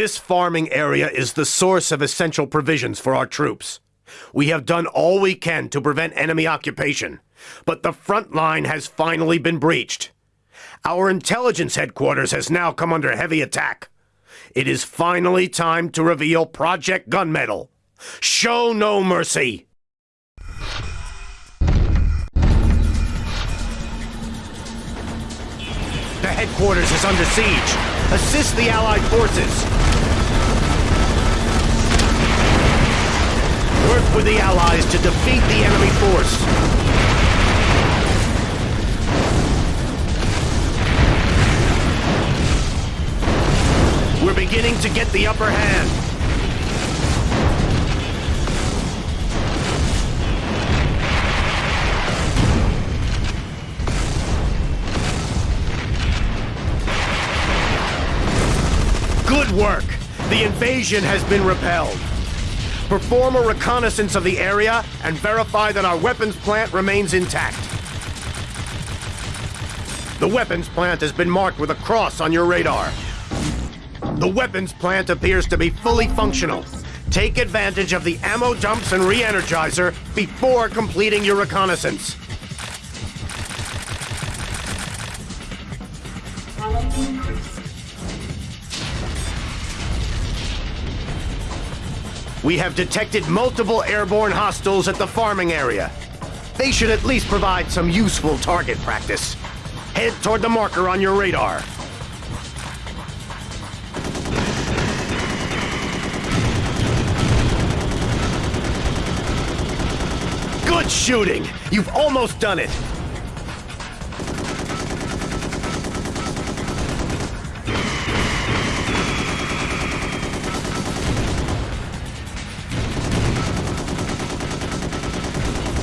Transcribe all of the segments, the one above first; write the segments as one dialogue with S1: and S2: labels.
S1: This farming area is the source of essential provisions for our troops. We have done all we can to prevent enemy occupation, but the front line has finally been breached. Our intelligence headquarters has now come under heavy attack. It is finally time to reveal Project Gunmetal. Show no mercy! The headquarters is under siege. Assist the Allied forces. Work with the Allies to defeat the enemy force. We're beginning to get the upper hand. Good work! The invasion has been repelled. Perform a reconnaissance of the area and verify that our weapons plant remains intact. The weapons plant has been marked with a cross on your radar. The weapons plant appears to be fully functional. Take advantage of the ammo dumps and re-energizer before completing your reconnaissance. We have detected multiple airborne hostiles at the farming area. They should at least provide some useful target practice. Head toward the marker on your radar. Good shooting! You've almost done it!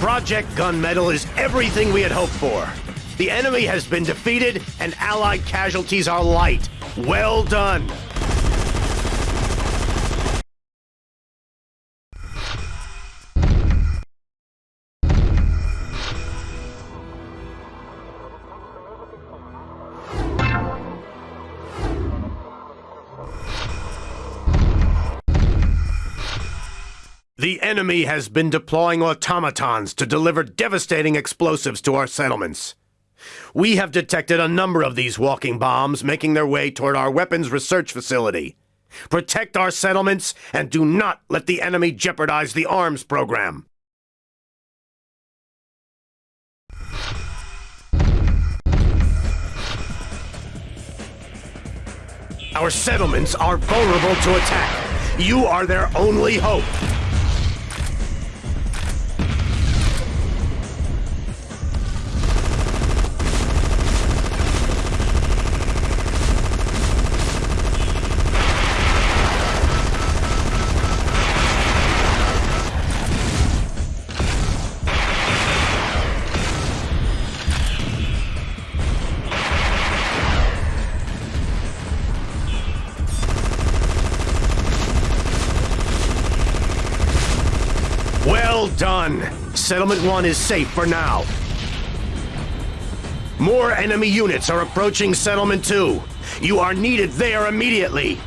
S1: Project Gunmetal is everything we had hoped for. The enemy has been defeated and Allied casualties are light. Well done! Enemy has been deploying automatons to deliver devastating explosives to our settlements. We have detected a number of these walking bombs making their way toward our weapons research facility. Protect our settlements and do not let the enemy jeopardize the arms program. Our settlements are vulnerable to attack. You are their only hope. Settlement 1 is safe for now. More enemy units are approaching Settlement 2. You are needed there immediately.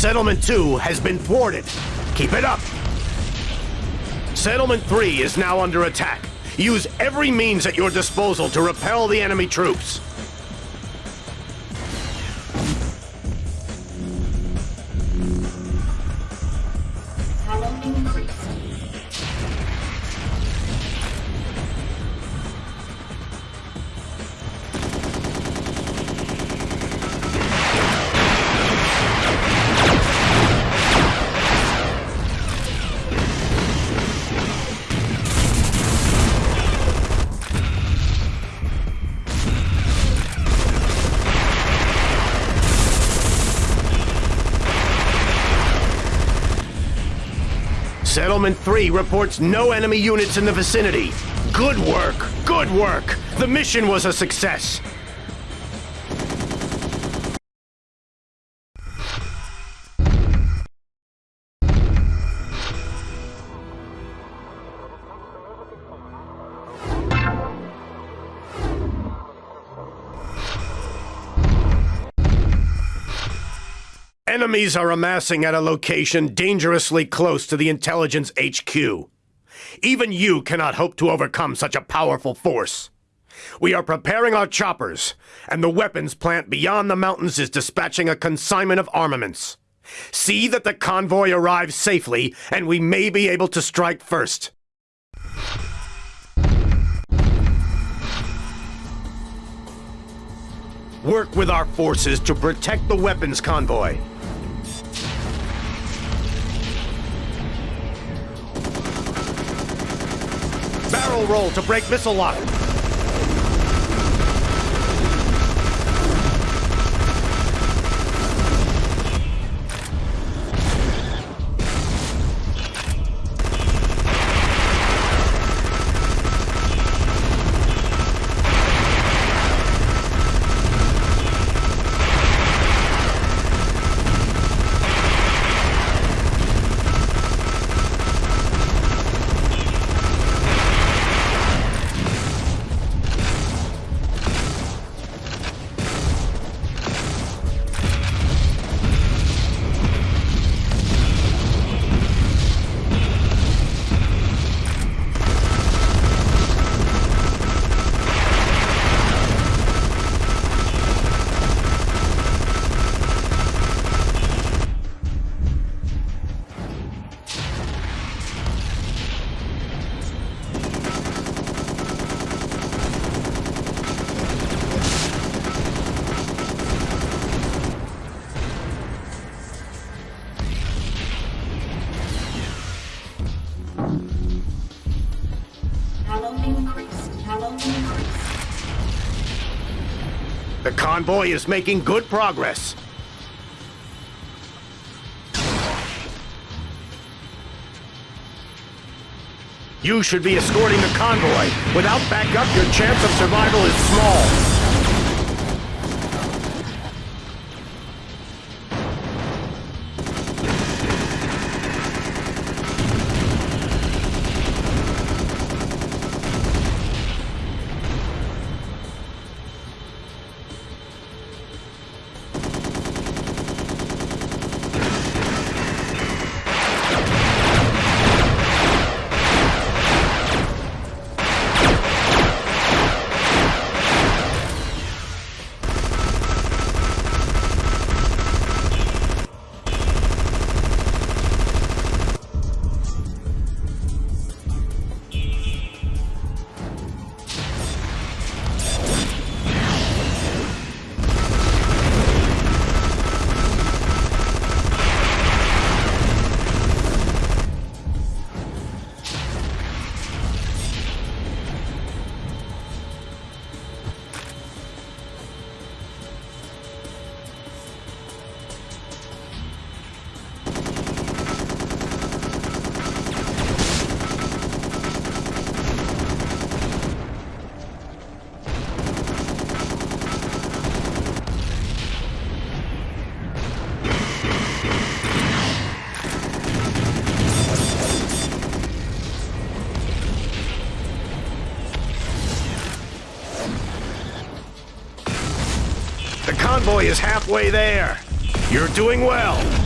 S1: Settlement 2 has been thwarted. Keep it up. Settlement 3 is now under attack. Use every means at your disposal to repel the enemy troops. Settlement 3 reports no enemy units in the vicinity. Good work, good work. The mission was a success. Enemies are amassing at a location dangerously close to the intelligence HQ. Even you cannot hope to overcome such a powerful force. We are preparing our choppers, and the weapons plant beyond the mountains is dispatching a consignment of armaments. See that the convoy arrives safely, and we may be able to strike first. Work with our forces to protect the weapons convoy. Roll to break missile lock. Convoy is making good progress. You should be escorting the convoy. Without backup, your chance of survival is small. Convoy is halfway there. You're doing well.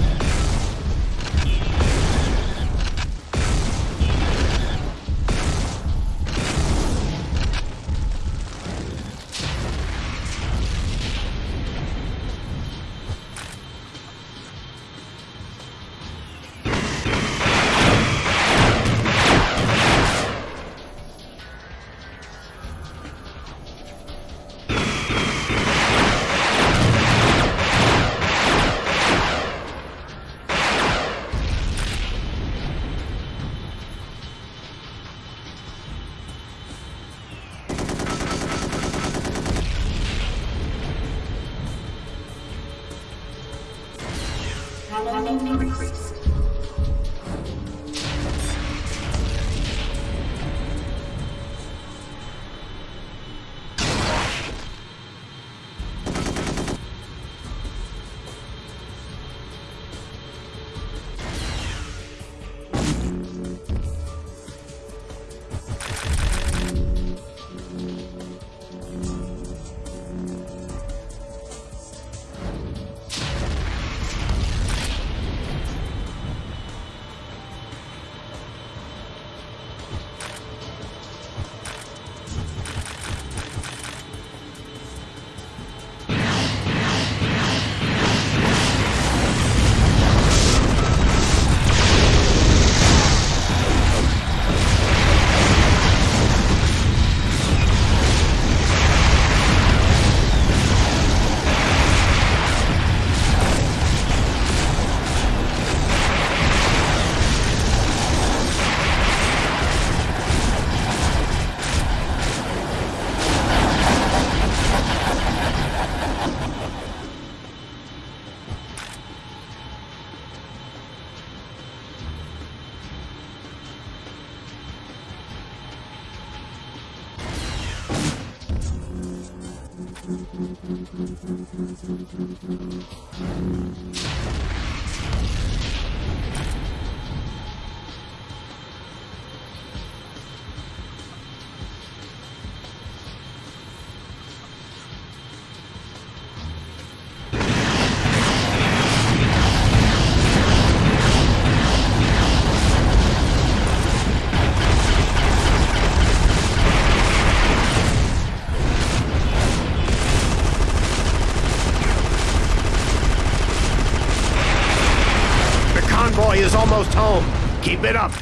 S1: Keep it up.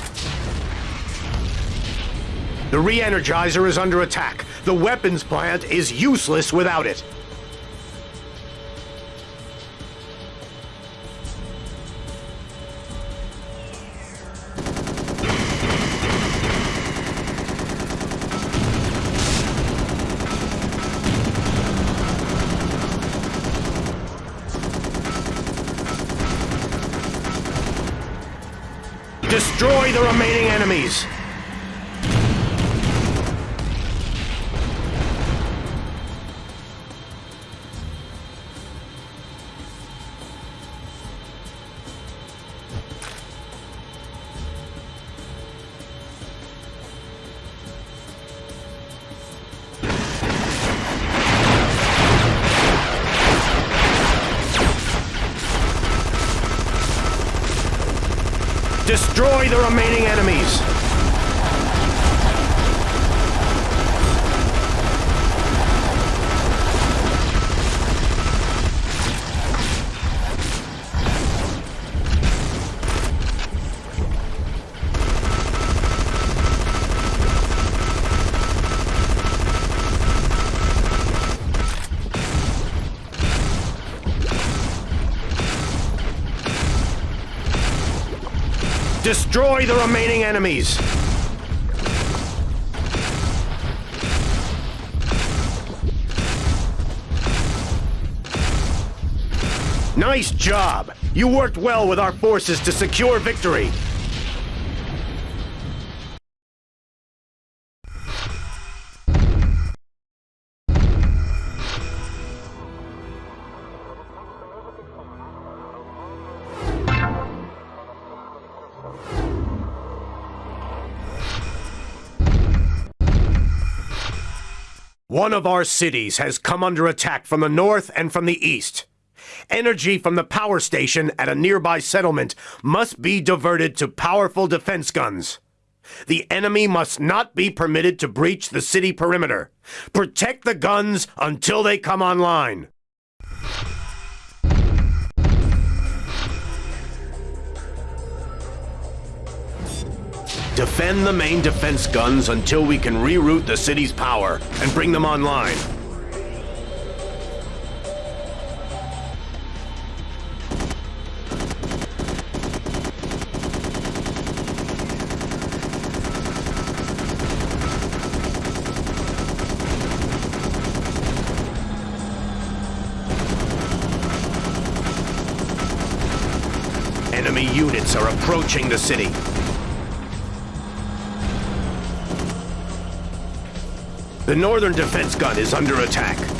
S1: The re-energizer is under attack. The weapons plant is useless without it. Destroy the remaining enemies. Nice job! You worked well with our forces to secure victory. One of our cities has come under attack from the north and from the east. Energy from the power station at a nearby settlement must be diverted to powerful defense guns. The enemy must not be permitted to breach the city perimeter. Protect the guns until they come online. Defend the main defense guns until we can reroute the city's power and bring them online. Enemy units are approaching the city. The northern defense gun is under attack.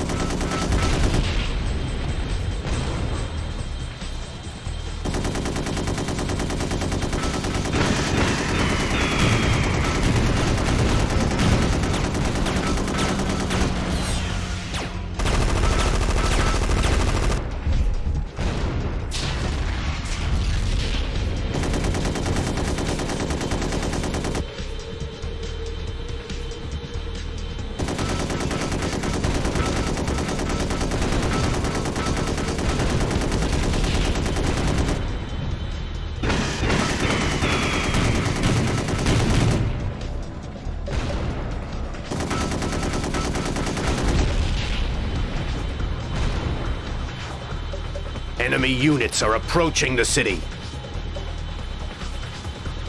S1: Units are approaching the city.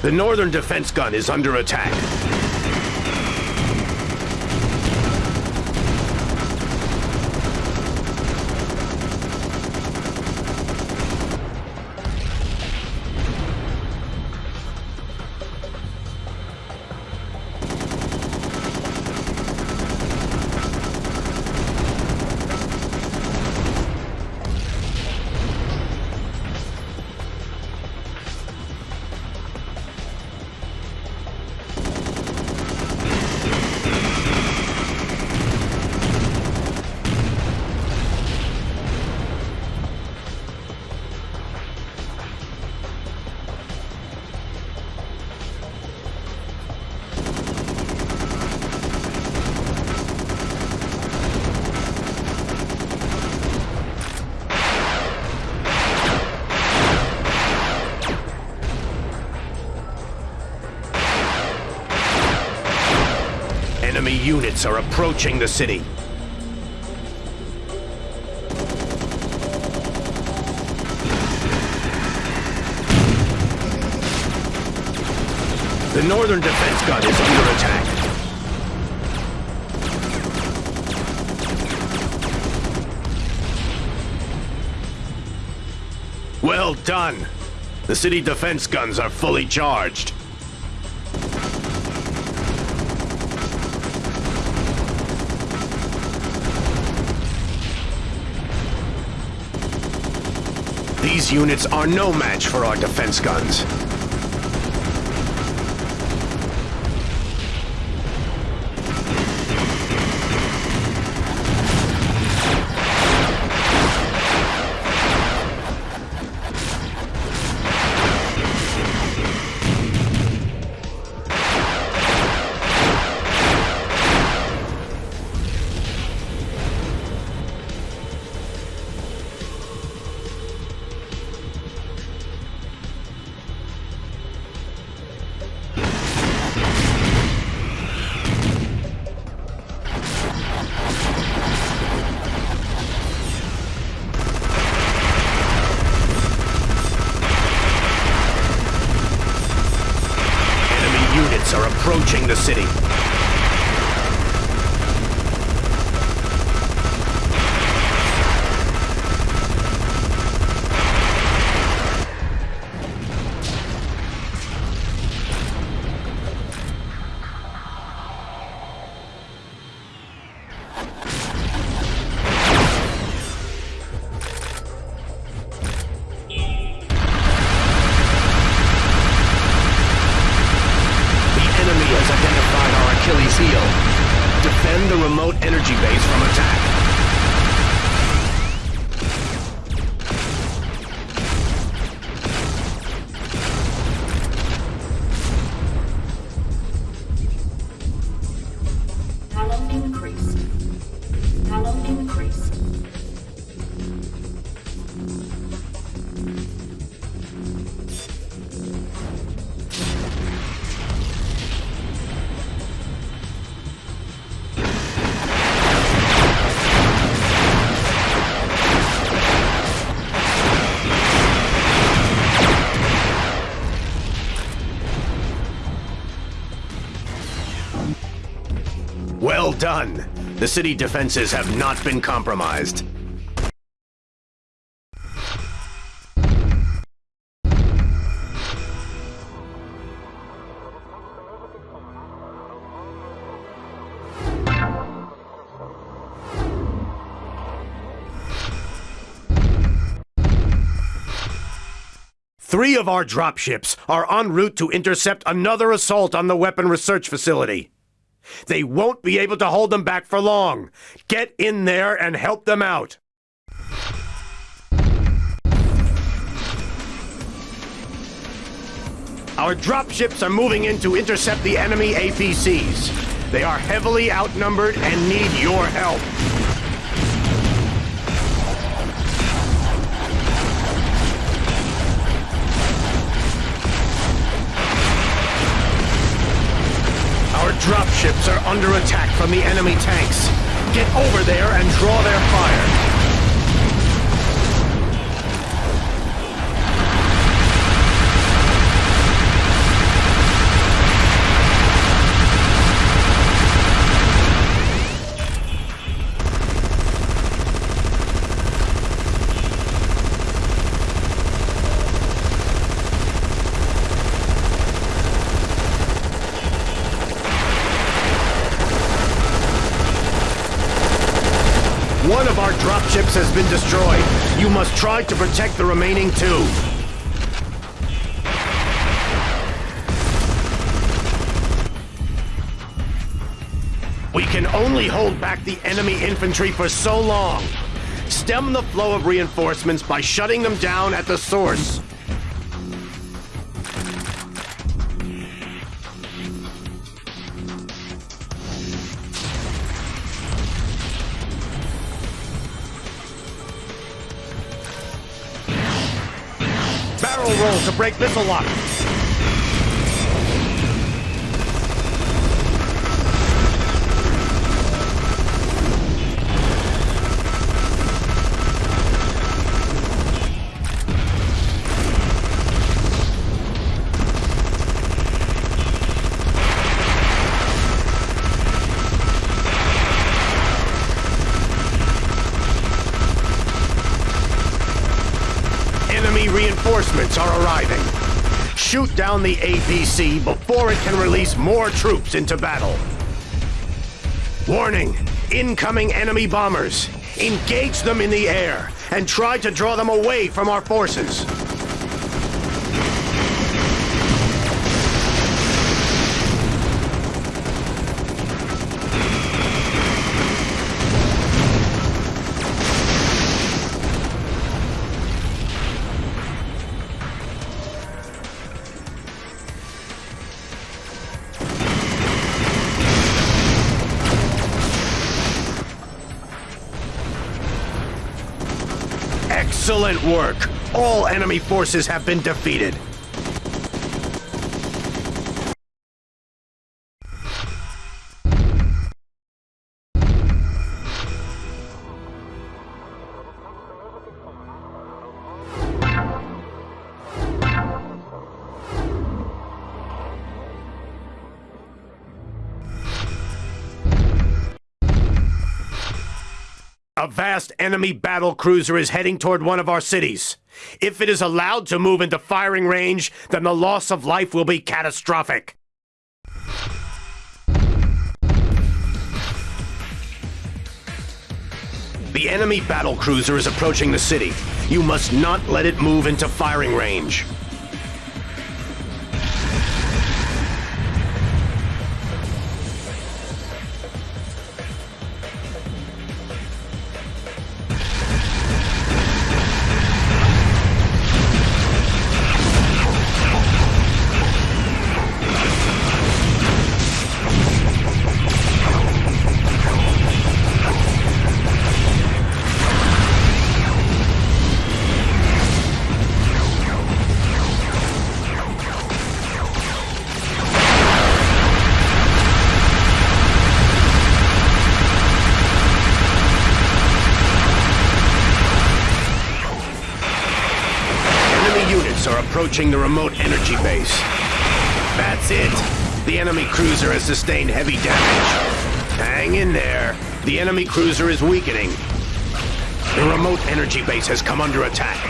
S1: The northern defense gun is under attack. Are approaching the city. The northern defense gun is under attack. Well done. The city defense guns are fully charged. These units are no match for our defense guns. The city defenses have not been compromised. Three of our dropships are en route to intercept another assault on the weapon research facility. They won't be able to hold them back for long. Get in there and help them out. Our dropships are moving in to intercept the enemy APCs. They are heavily outnumbered and need your help. Dropships are under attack from the enemy tanks. Get over there and draw their fire. One of our dropships has been destroyed. Try to protect the remaining two. We can only hold back the enemy infantry for so long. Stem the flow of reinforcements by shutting them down at the source. Barrel roll to break missile lock. Down the APC before it can release more troops into battle. Warning! Incoming enemy bombers. Engage them in the air and try to draw them away from our forces. Excellent work! All enemy forces have been defeated. Enemy battle cruiser is heading toward one of our cities. If it is allowed to move into firing range, then the loss of life will be catastrophic. The enemy battle cruiser is approaching the city. You must not let it move into firing range. The remote energy base. That's it. The enemy cruiser has sustained heavy damage. Hang in there. The enemy cruiser is weakening. The remote energy base has come under attack.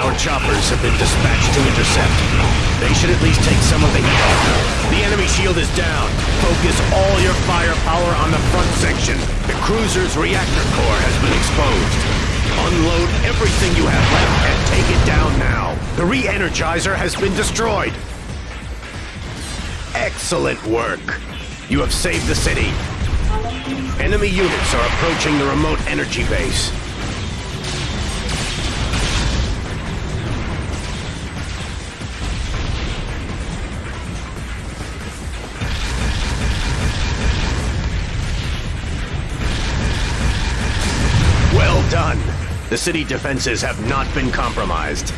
S1: Our choppers have been dispatched to intercept. They should at least take some of the heat off. The enemy shield is down. Focus all your firepower on the front section. The cruiser's reactor core has been exposed. Unload everything you have left and take it down now. The re-energizer has been destroyed. Excellent work. You have saved the city. Enemy units are approaching the remote energy base. The city defenses have not been compromised.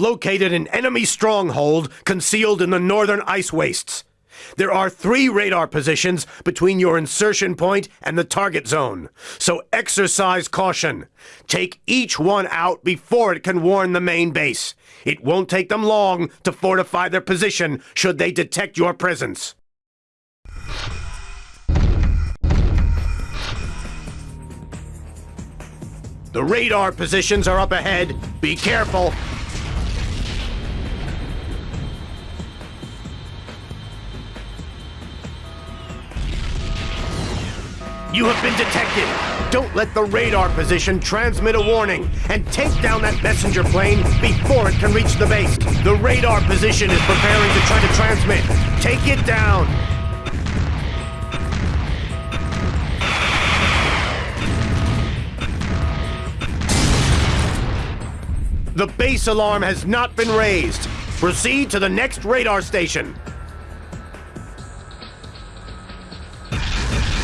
S1: Located an enemy stronghold concealed in the northern ice wastes. There are three radar positions between your insertion point and the target zone, so exercise caution. Take each one out before it can warn the main base. It won't take them long to fortify their position should they detect your presence. The radar positions are up ahead. Be careful. You have been detected. Don't let the radar position transmit a warning and take down that messenger plane before it can reach the base. The radar position is preparing to try to transmit. Take it down. The base alarm has not been raised. Proceed to the next radar station.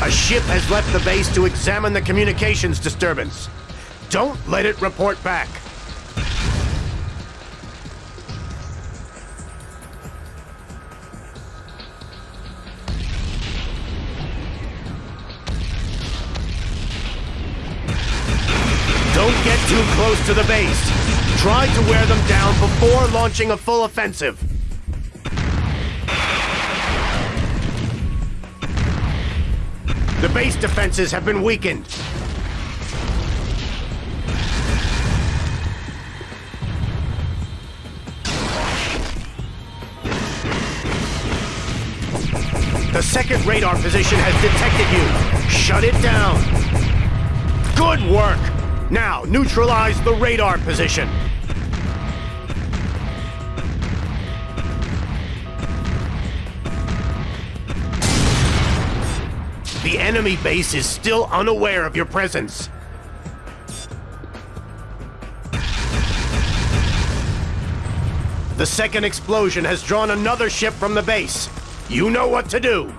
S1: A ship has left the base to examine the communications disturbance. Don't let it report back. Don't get too close to the base. Try to wear them down before launching a full offensive. The base defenses have been weakened. The second radar position has detected you. Shut it down. Good work. Now, neutralize the radar position. The enemy base is still unaware of your presence. The second explosion has drawn another ship from the base. You know what to do.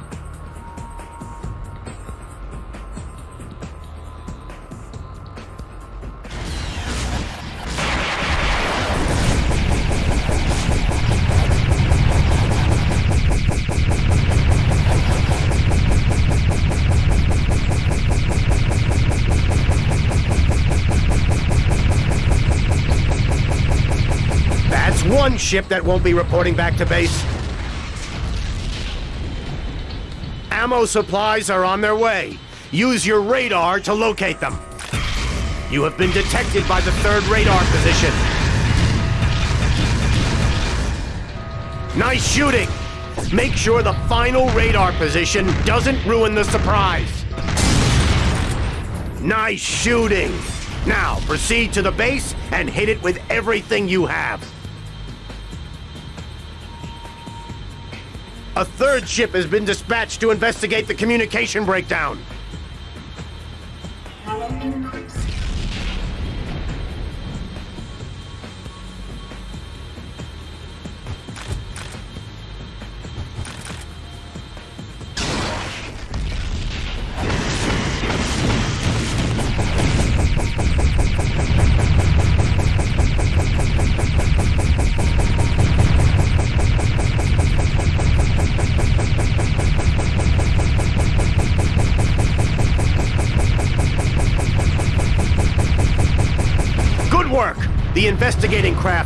S1: Ship that won't be reporting back to base. Ammo supplies are on their way. Use your radar to locate them. You have been detected by the third radar position. Nice shooting. Make sure the final radar position doesn't ruin the surprise. Nice shooting. Now, proceed to the base and hit it with everything you have. A third ship has been dispatched to investigate the communication breakdown.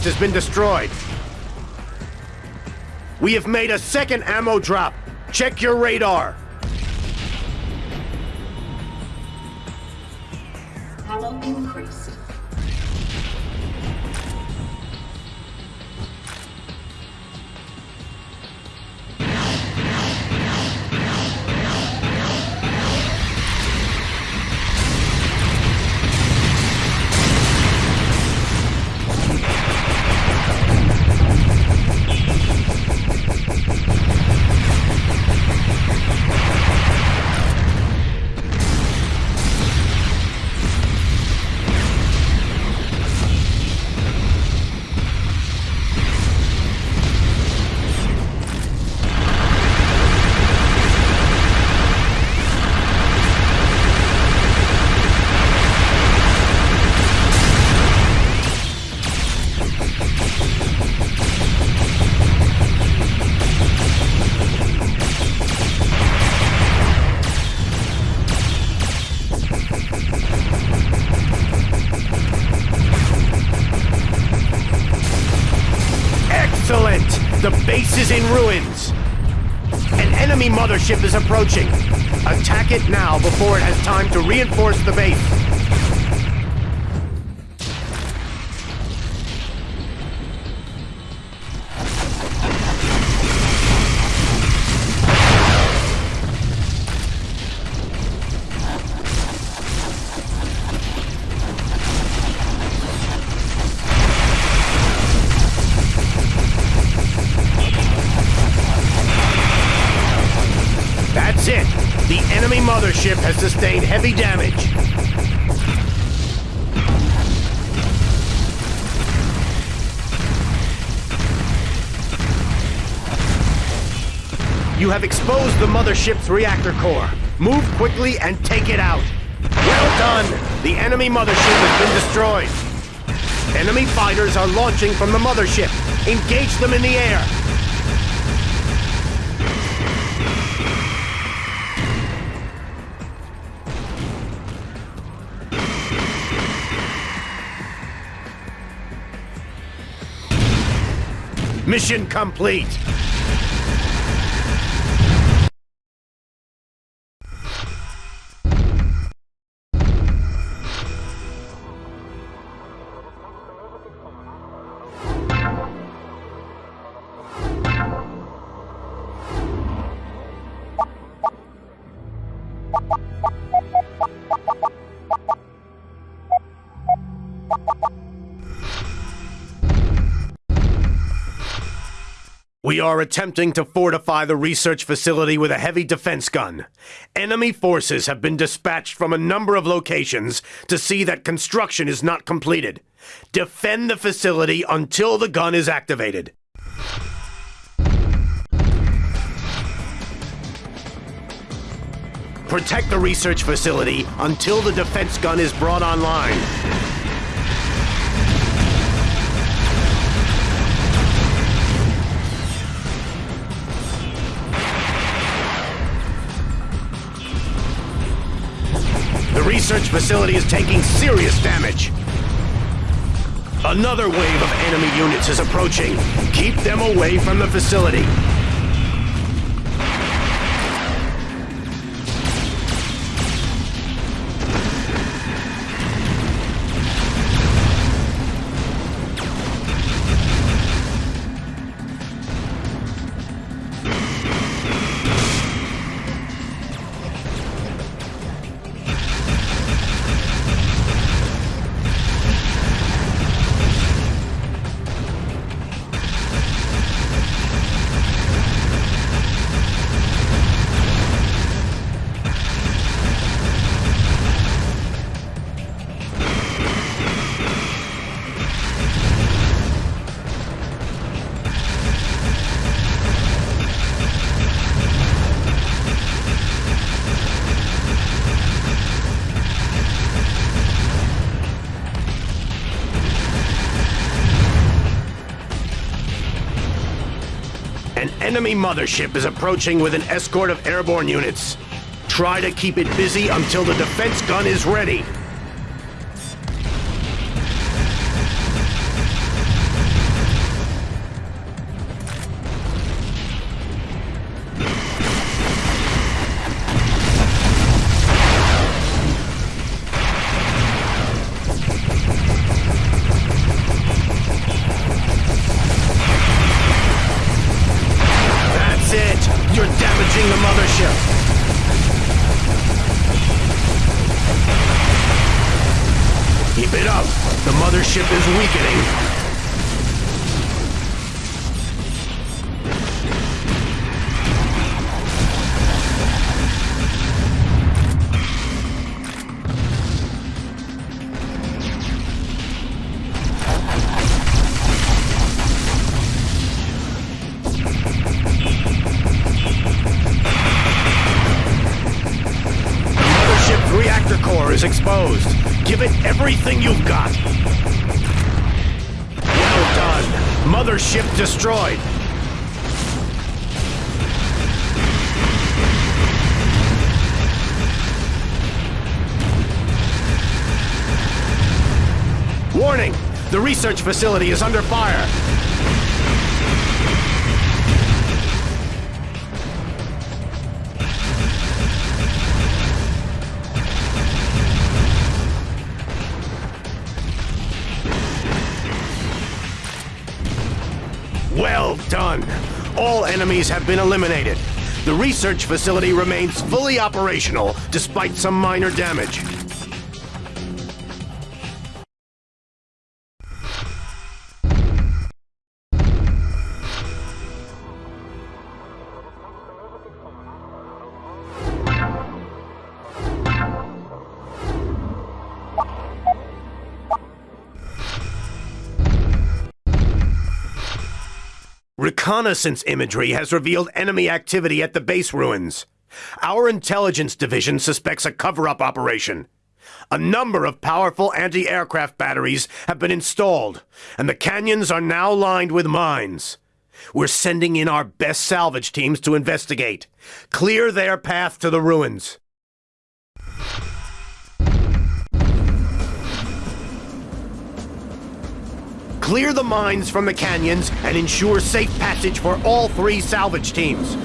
S1: Has been destroyed. We have made a second ammo drop. Check your radar. Base is in ruins. An enemy mothership is approaching. Attack it now before it has time to reinforce the base. Sustained heavy damage. You have exposed the mothership's reactor core. Move quickly and take it out. Well done! The enemy mothership has been destroyed. Enemy fighters are launching from the mothership. Engage them in the air. Mission complete! We are attempting to fortify the research facility with a heavy defense gun. Enemy forces have been dispatched from a number of locations to see that construction is not completed. Defend the facility until the gun is activated. Protect the research facility until the defense gun is brought online. Research facility is taking serious damage. Another wave of enemy units is approaching. Keep them away from the facility. Enemy mothership is approaching with an escort of airborne units. Try to keep it busy until the defense gun is ready. Research facility is under fire. Well done! All enemies have been eliminated. The research facility remains fully operational despite some minor damage. Reconnaissance imagery has revealed enemy activity at the base ruins. Our intelligence division suspects a cover up operation. A number of powerful anti aircraft batteries have been installed, and the canyons are now lined with mines. We're sending in our best salvage teams to investigate. Clear their path to the ruins. Clear the mines from the canyons and ensure safe passage for all three salvage teams.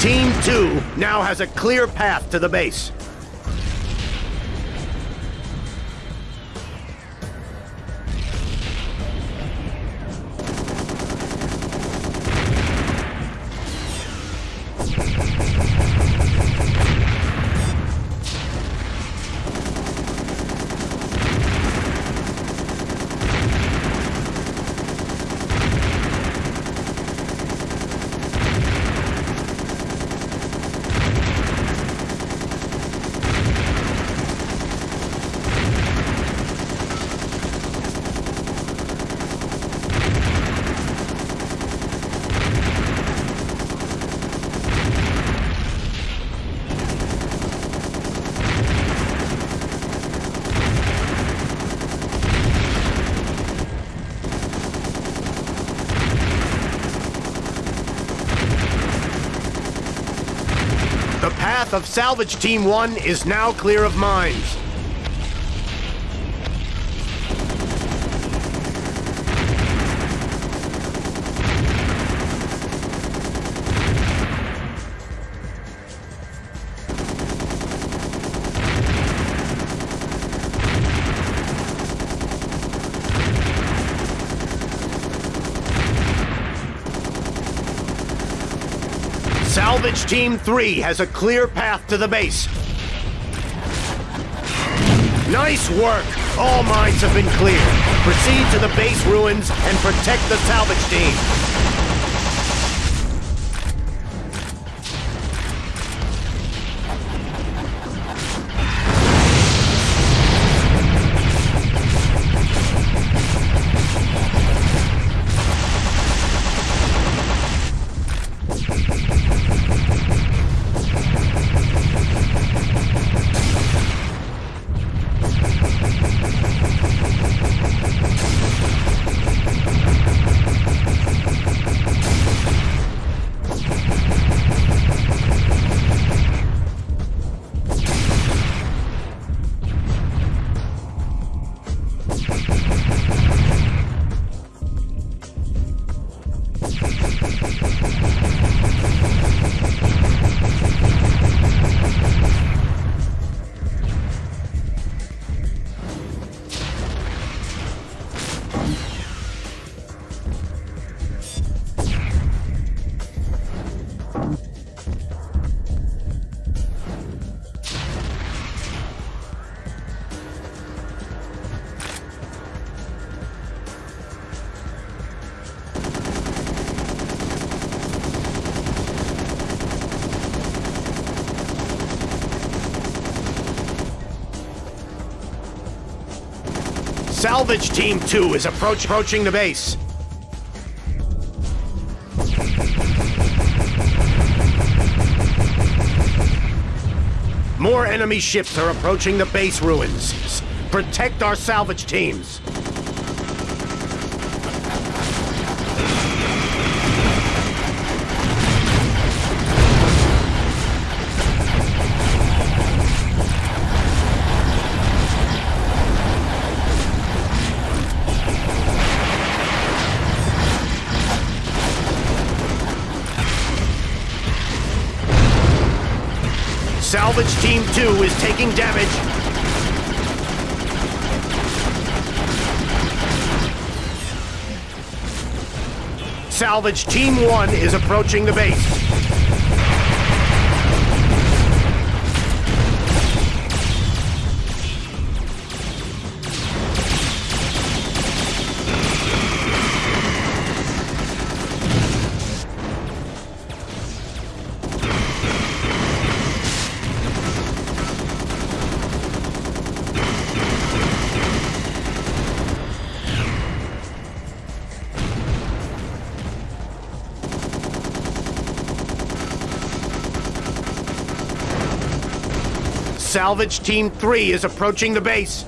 S1: Team 2 now has a clear path to the base. Of Salvage Team 1 is now clear of mines. Salvage Team 3 has a clear path to the base. Nice work! All mines have been cleared. Proceed to the base ruins and protect the salvage team. Salvage Team 2 is approach approaching the base. More enemy ships are approaching the base ruins. Protect our salvage teams. 2 is taking damage. Salvage Team 1 is approaching the base. Salvage Team 3 is approaching the base.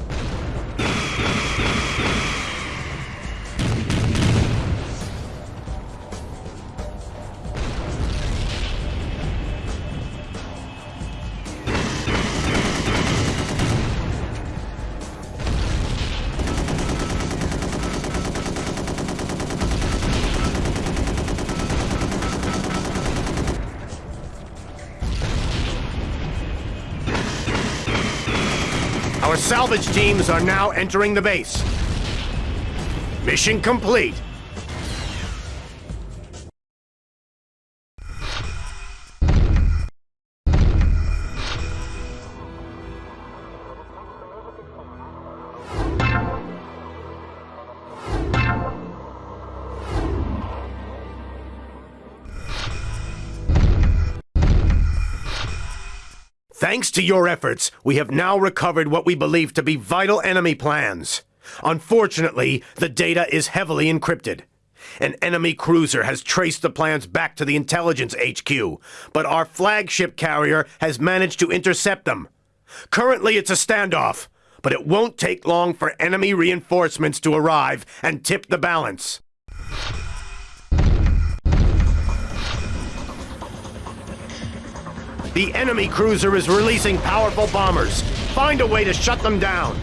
S1: Salvage teams are now entering the base. Mission complete. Thanks to your efforts, we have now recovered what we believe to be vital enemy plans. Unfortunately, the data is heavily encrypted. An enemy cruiser has traced the plans back to the intelligence HQ, but our flagship carrier has managed to intercept them. Currently, it's a standoff, but it won't take long for enemy reinforcements to arrive and tip the balance. The enemy cruiser is releasing powerful bombers. Find a way to shut them down.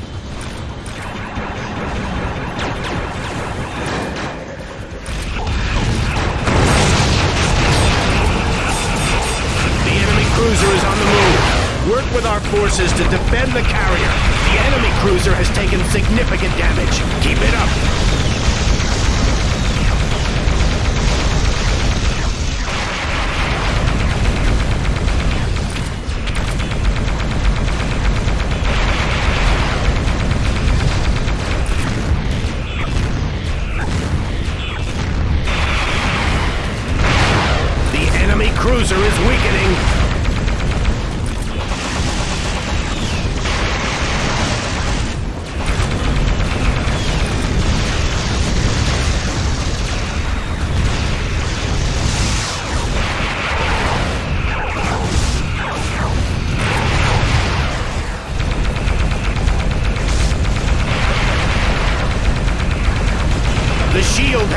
S1: The enemy cruiser is on the move. Work with our forces to defend the carrier. The enemy cruiser has taken significant damage. Keep it up.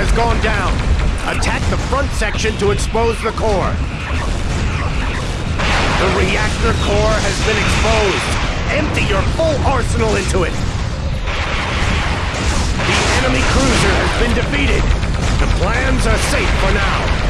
S1: Has gone down. Attack the front section to expose the core. The reactor core has been exposed. Empty your full arsenal into it. The enemy cruiser has been defeated. The plans are safe for now.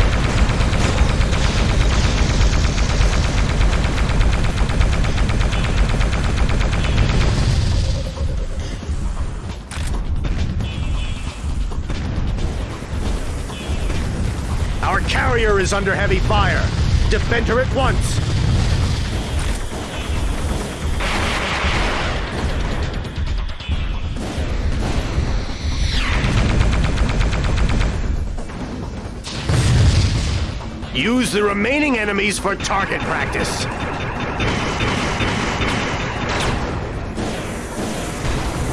S1: Carrier is under heavy fire. Defend her at once. Use the remaining enemies for target practice.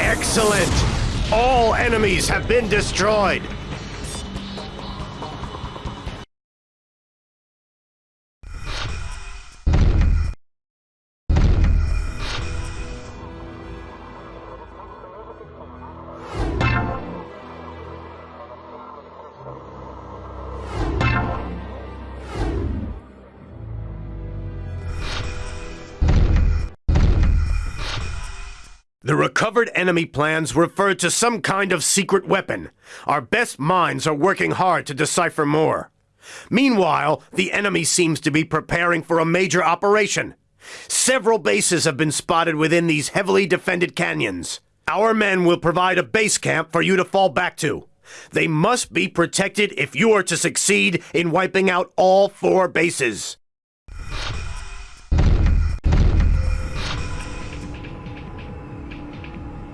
S1: Excellent! All enemies have been destroyed. The recovered enemy plans refer to some kind of secret weapon. Our best minds are working hard to decipher more. Meanwhile, the enemy seems to be preparing for a major operation. Several bases have been spotted within these heavily defended canyons. Our men will provide a base camp for you to fall back to. They must be protected if you are to succeed in wiping out all four bases.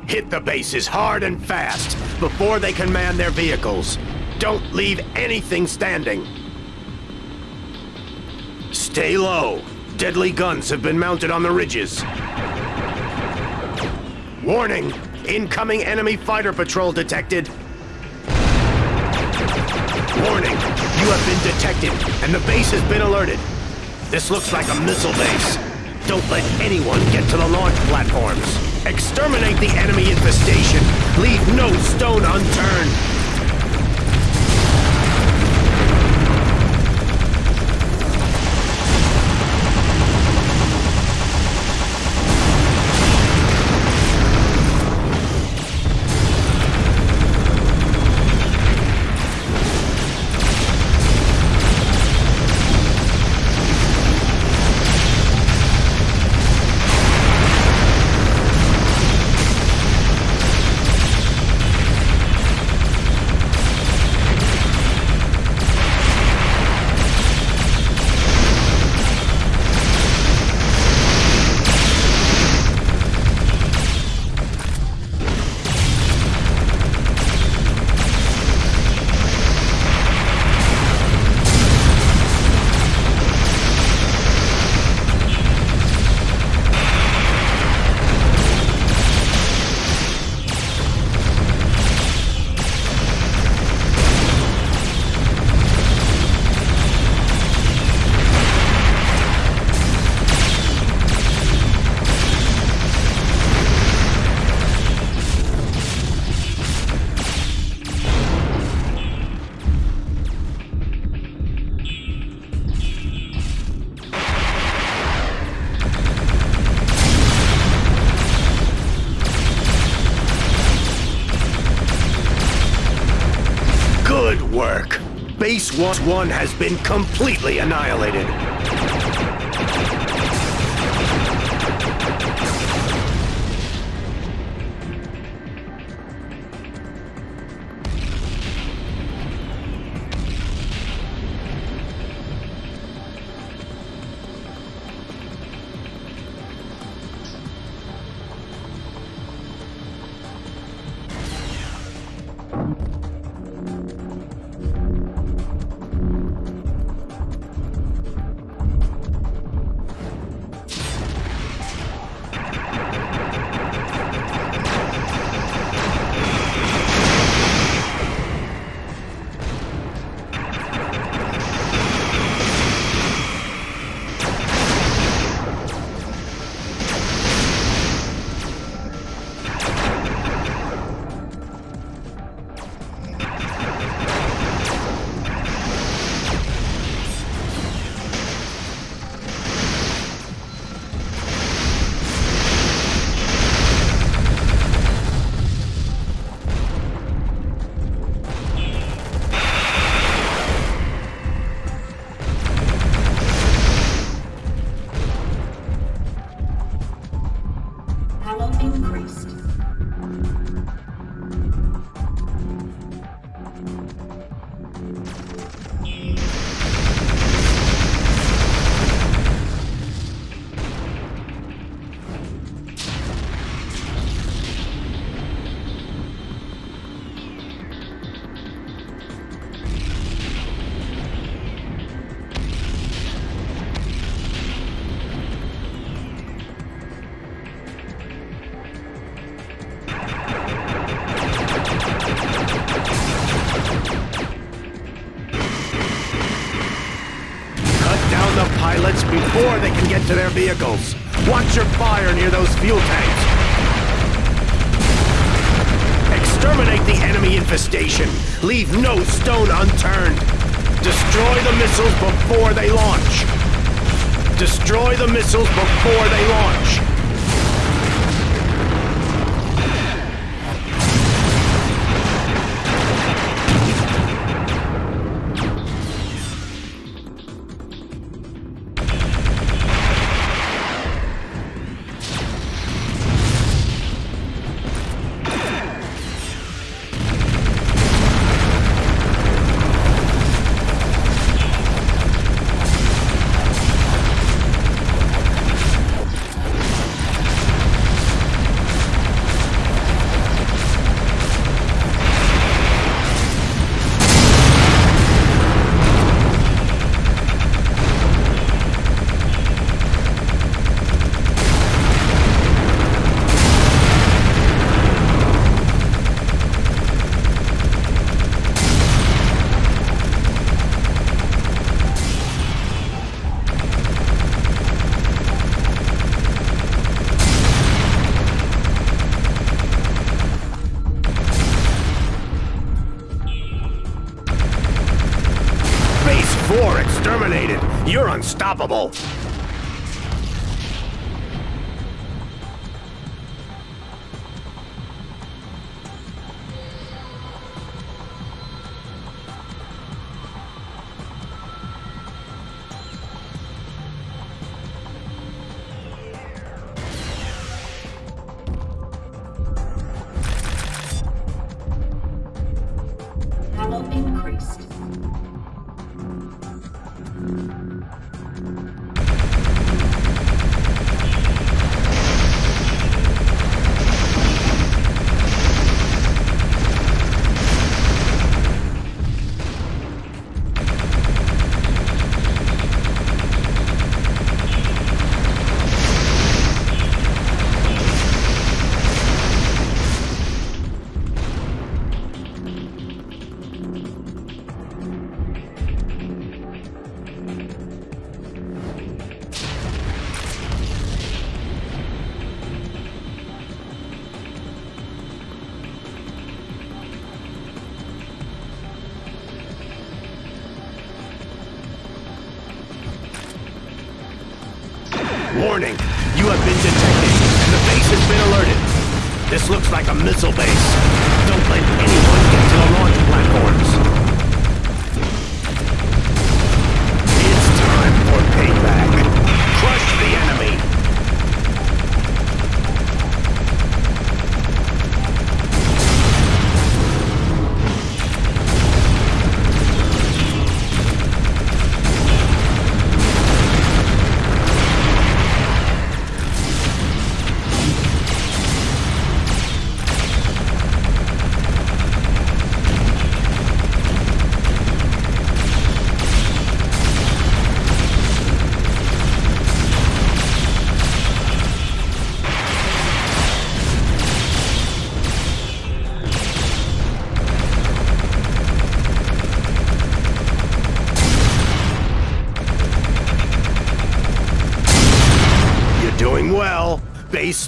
S1: Hit the bases hard and fast before they can man their vehicles. Don't leave anything standing. Stay low. Deadly guns have been mounted on the ridges. Warning! Incoming enemy fighter patrol detected. Warning! You have been detected, and the base has been alerted. This looks like a missile base. Don't let anyone get to the launch platforms. Exterminate the enemy infestation. Leave no stone unturned. Base 1-1 has been completely annihilated. Vehicles. Watch your fire near those fuel tanks. Exterminate the enemy infestation. Leave no stone unturned. Destroy the missiles before they launch. Destroy the missiles before they launch. Unstoppable.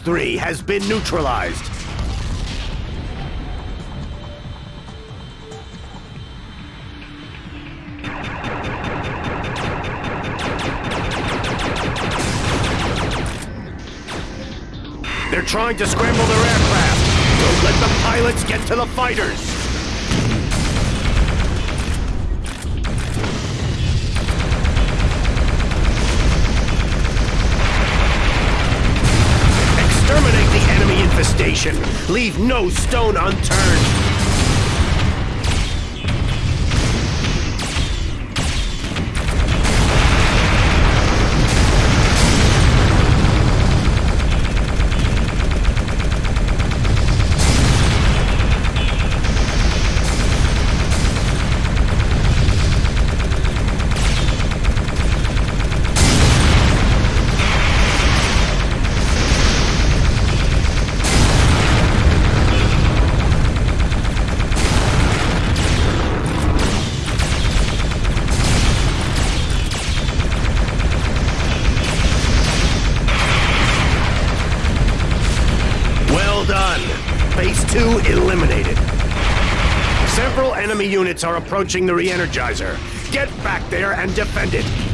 S1: 3 has been neutralized. They're trying to scramble their aircraft. Don't let the pilots get to the fighters. Leave no stone unturned. 2 eliminated. Several enemy units are approaching the re-energizer. Get back there and defend it.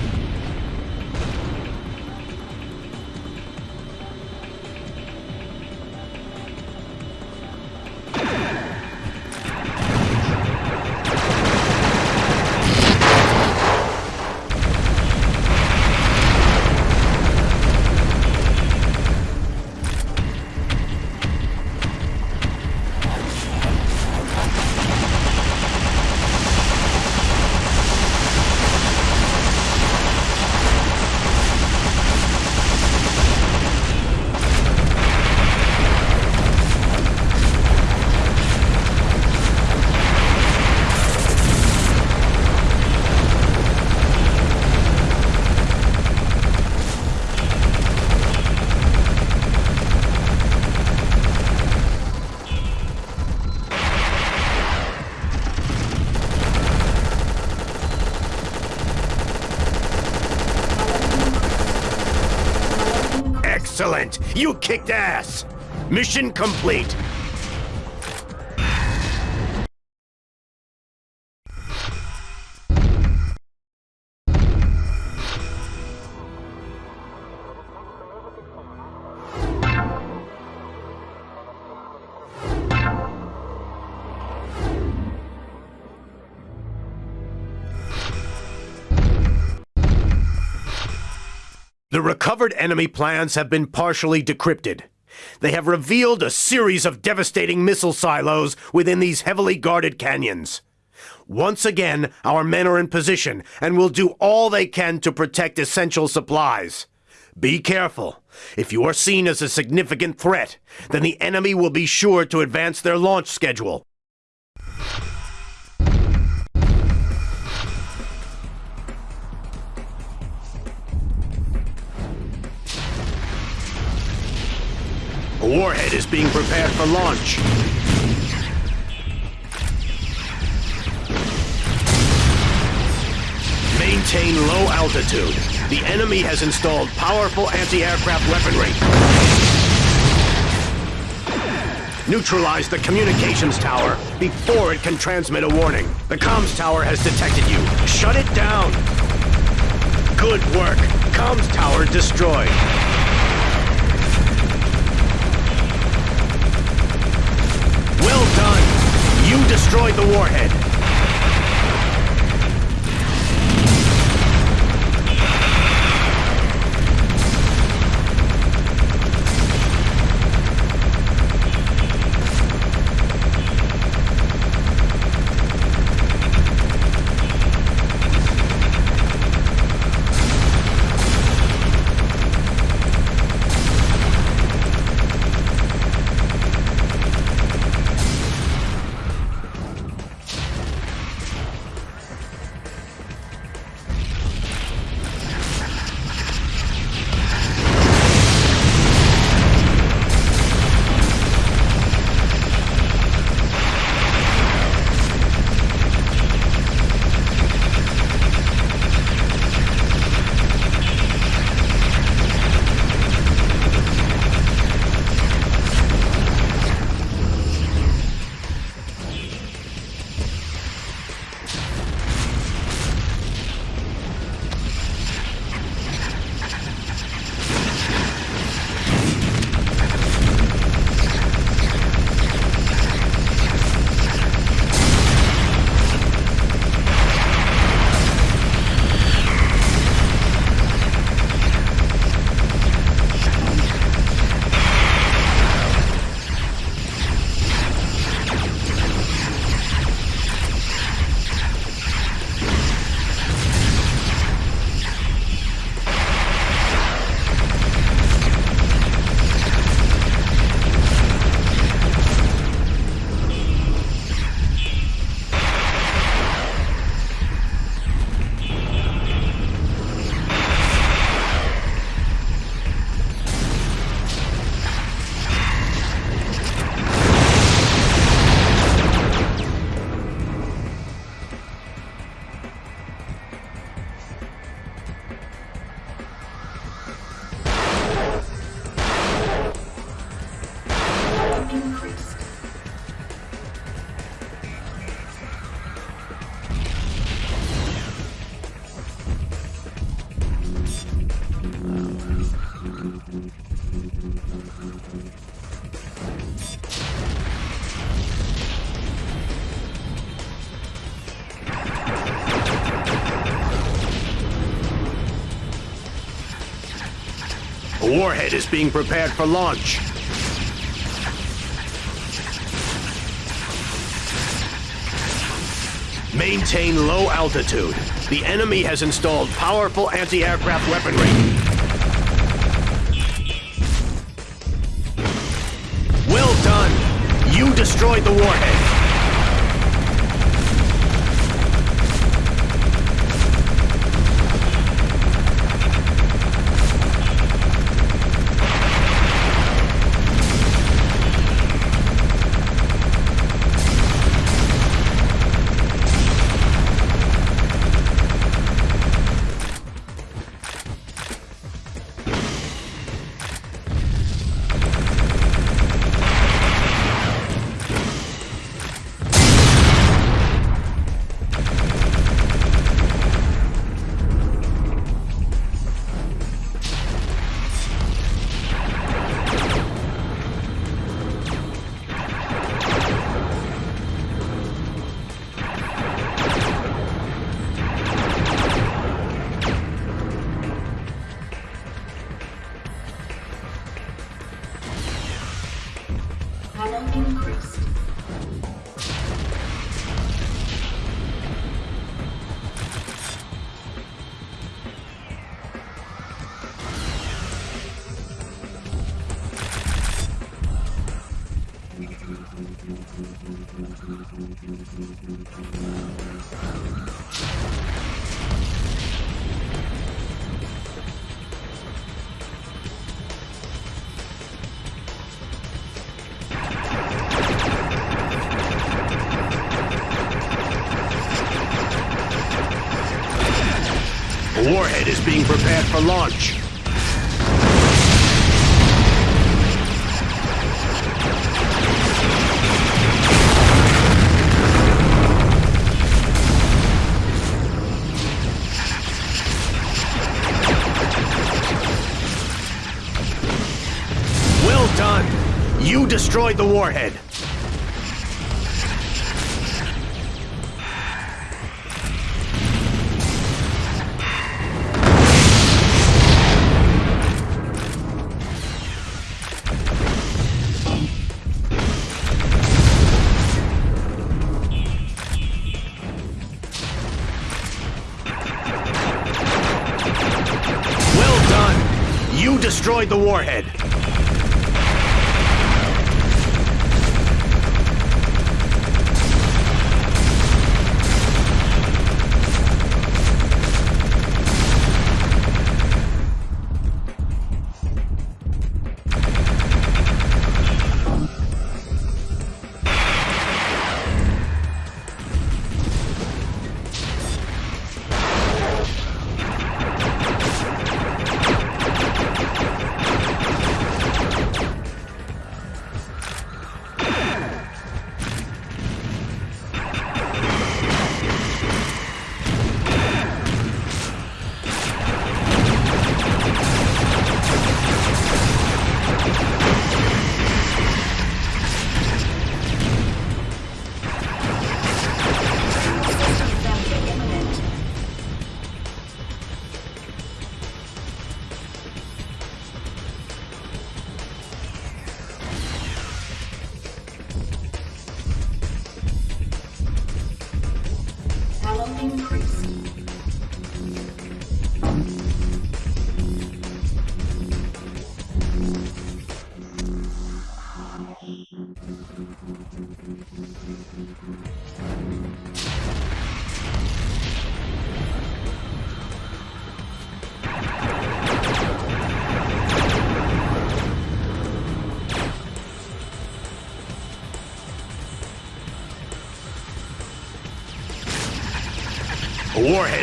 S1: Kicked ass! Mission complete! Enemy plans have been partially decrypted. They have revealed a series of devastating missile silos within these heavily guarded canyons. Once again, our men are in position and will do all they can to protect essential supplies. Be careful. If you are seen as a significant threat, then the enemy will be sure to advance their launch schedule. Warhead is being prepared for launch. Maintain low altitude. The enemy has installed powerful anti-aircraft weaponry. Neutralize the communications tower before it can transmit a warning. The comms tower has detected you. Shut it down. Good work. Comms tower destroyed. Destroyed the warhead. Warhead is being prepared for launch. Maintain low altitude. The enemy has installed powerful anti-aircraft weaponry. Well done. You destroyed the warhead. Destroyed the warhead.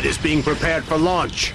S1: Is being prepared for launch.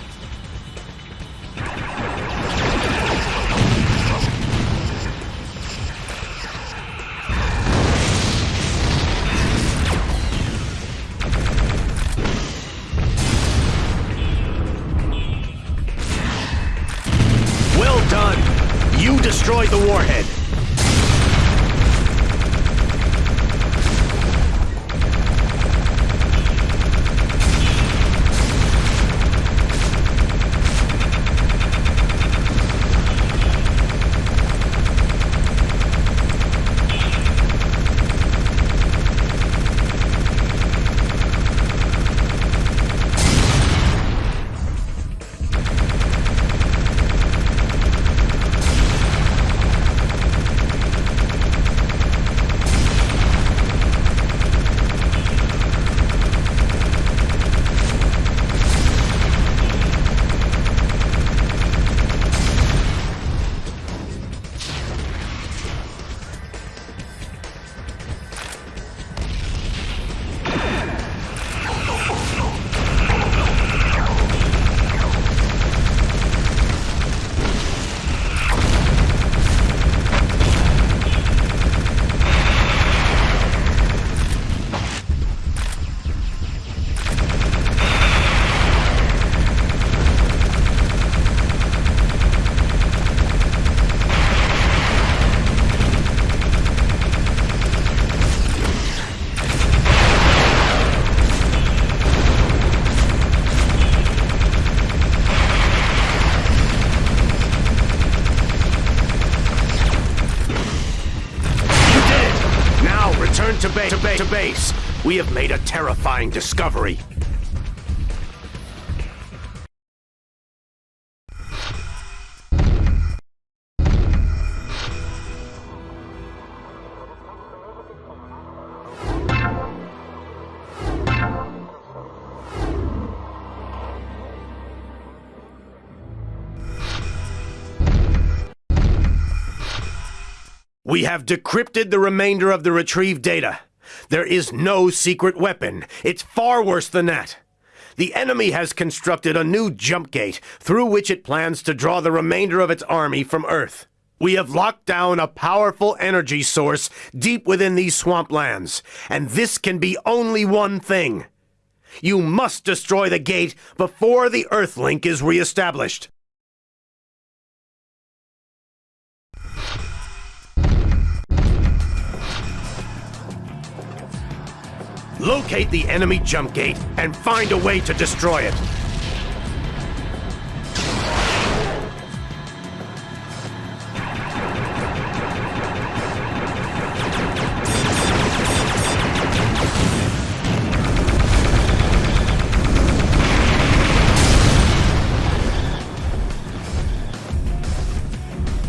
S1: We have made a terrifying discovery. We have decrypted the remainder of the retrieved data. There is no secret weapon. It's far worse than that. The enemy has constructed a new jump gate through which it plans to draw the remainder of its army from Earth. We have locked down a powerful energy source deep within these swamplands, and this can be only one thing. You must destroy the gate before the Earthlink is reestablished. Locate the enemy jump gate and find a way to destroy it.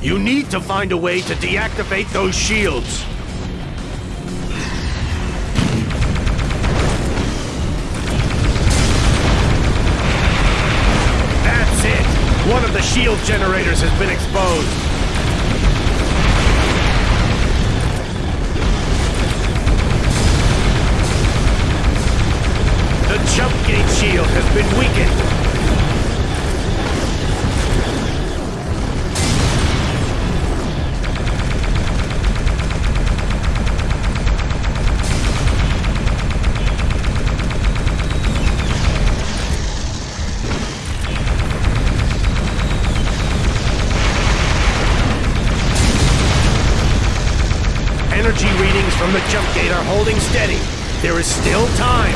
S1: You need to find a way to deactivate those shields. Shield generators has been exposed. The jump gate shield has been weakened. The jump gate are holding steady. There is still time.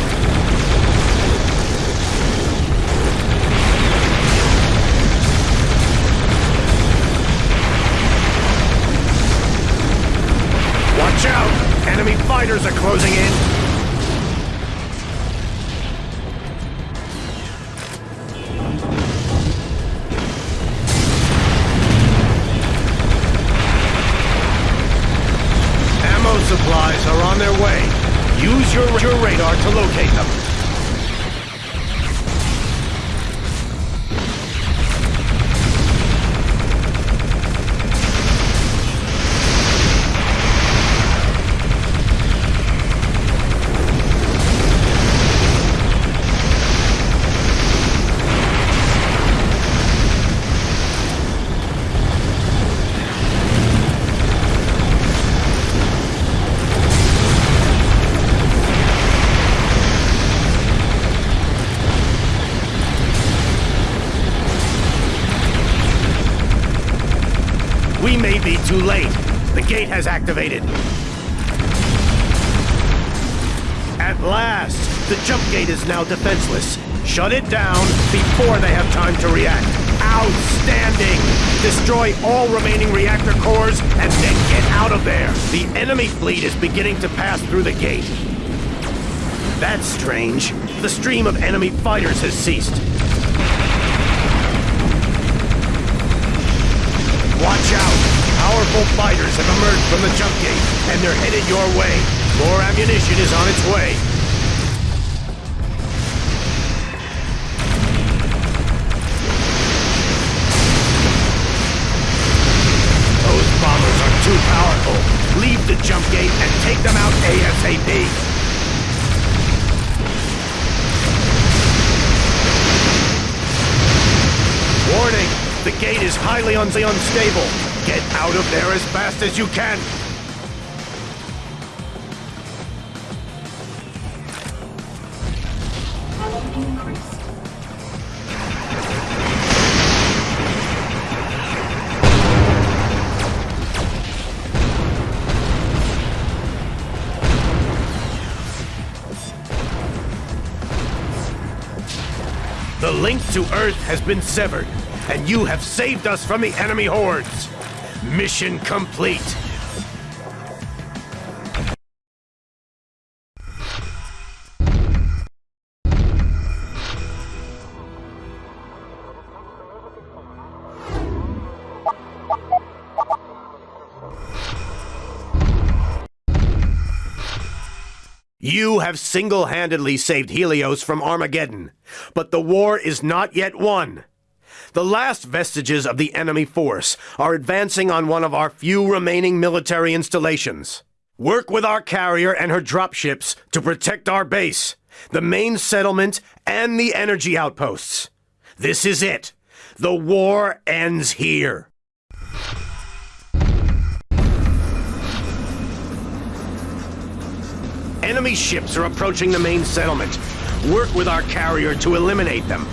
S1: Watch out! Enemy fighters are closing in. Has activated. At last, the jump gate is now defenseless. Shut it down before they have time to react. Outstanding! Destroy all remaining reactor cores and then get out of there. The enemy fleet is beginning to pass through the gate. That's strange. The stream of enemy fighters has ceased. Watch out! Powerful fighters have emerged from the jump gate, and they're headed your way. More ammunition is on its way. Those bombers are too powerful. Leave the jump gate and take them out ASAP. Warning! The gate is highly un- unstable. Get out of there as fast as you can. The link to Earth has been severed, and you have saved us from the enemy hordes. Mission complete. You have single handedly saved Helios from Armageddon, but the war is not yet won. The last vestiges of the enemy force are advancing on one of our few remaining military installations. Work with our carrier and her dropships to protect our base, the main settlement, and the energy outposts. This is it. The war ends here. Enemy ships are approaching the main settlement. Work with our carrier to eliminate them.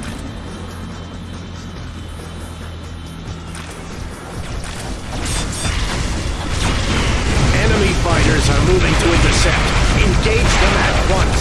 S1: Fighters are moving to intercept. Engage them at once.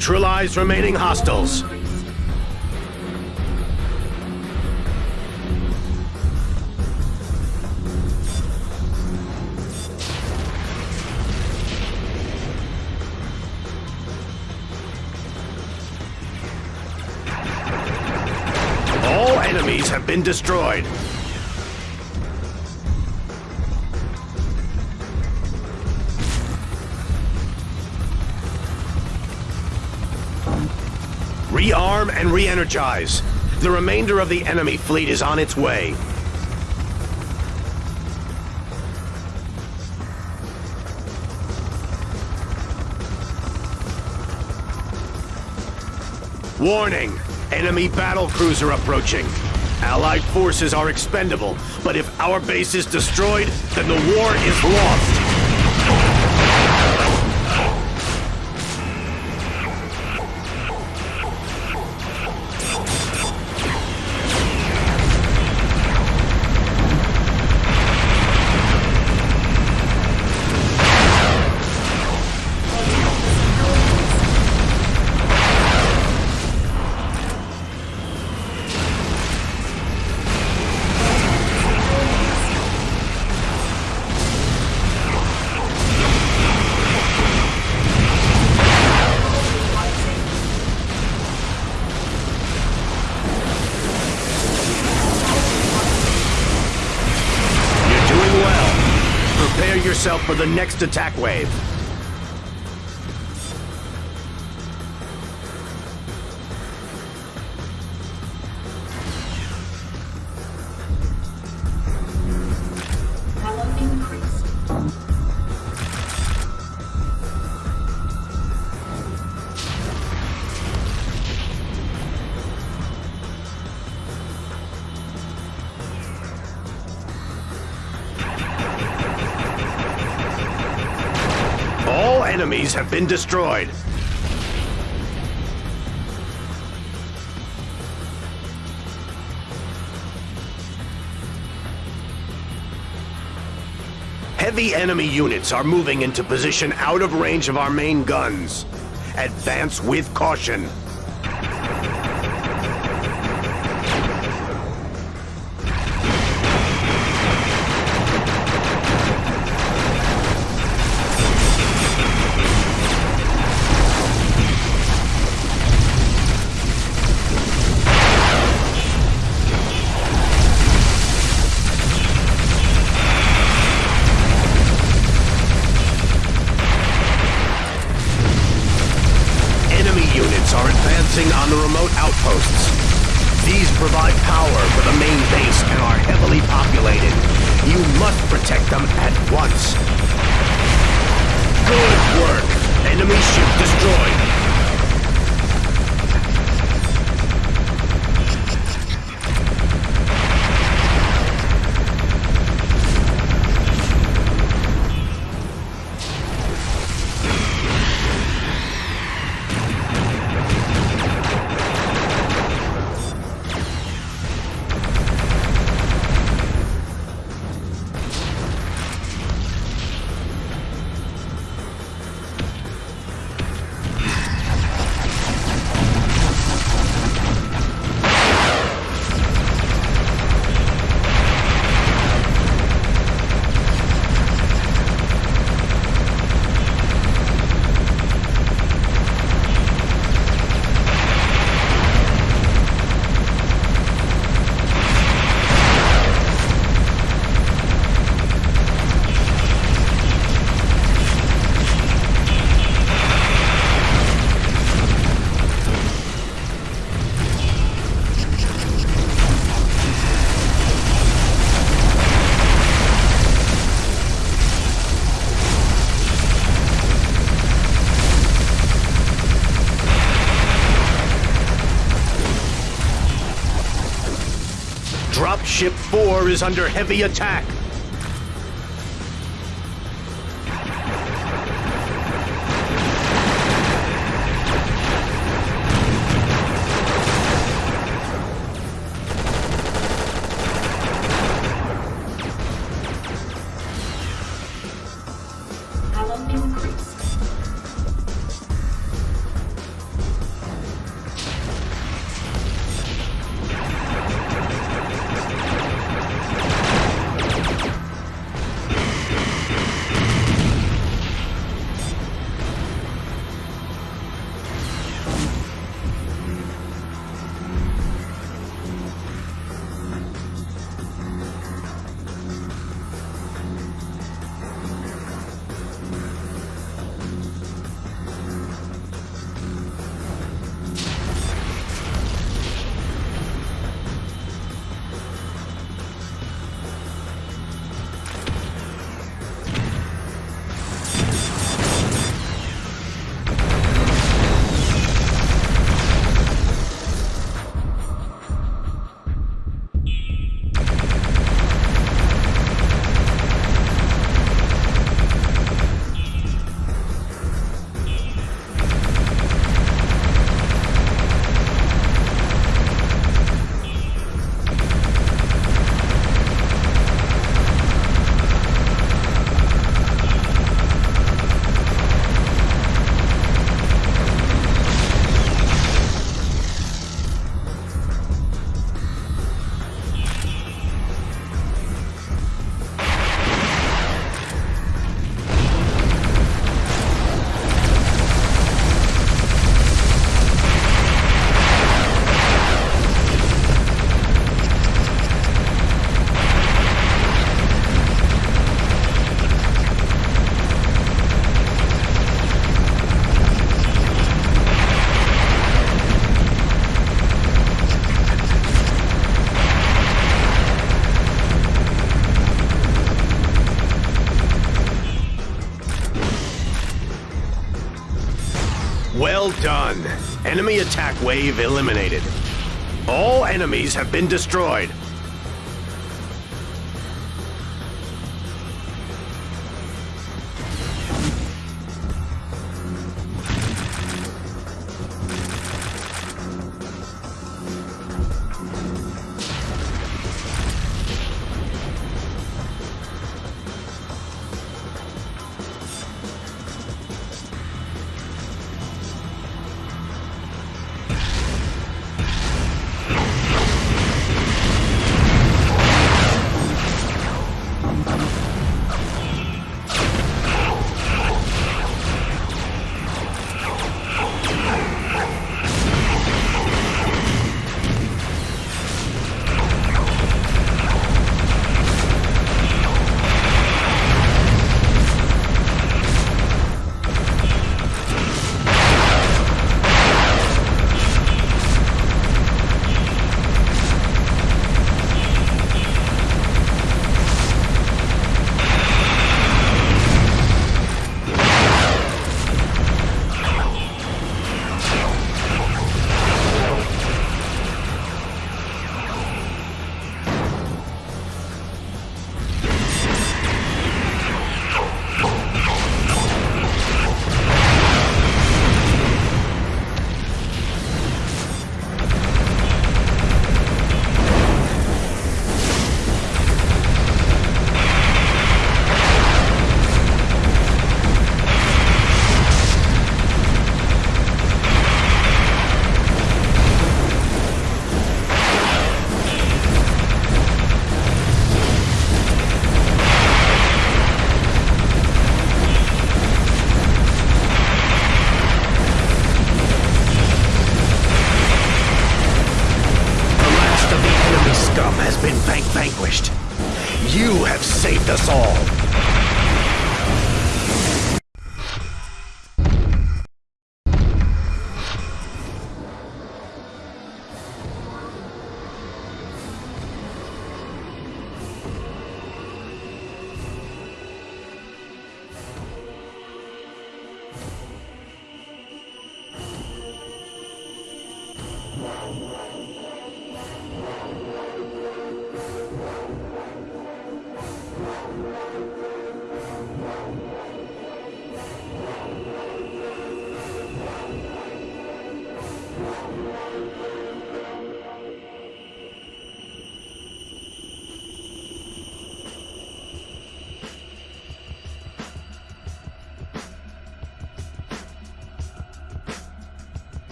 S1: Neutralize remaining hostiles. All enemies have been destroyed. And re-energize. The remainder of the enemy fleet is on its way. Warning! Enemy battle cruiser approaching. Allied forces are expendable, but if our base is destroyed, then the war is lost. For the next attack wave. bridges have been destroyed. Heavy enemy units are moving into position out of range of our main guns. Advance with caution. is under heavy attack. Enemy attack wave eliminated. All enemies have been destroyed.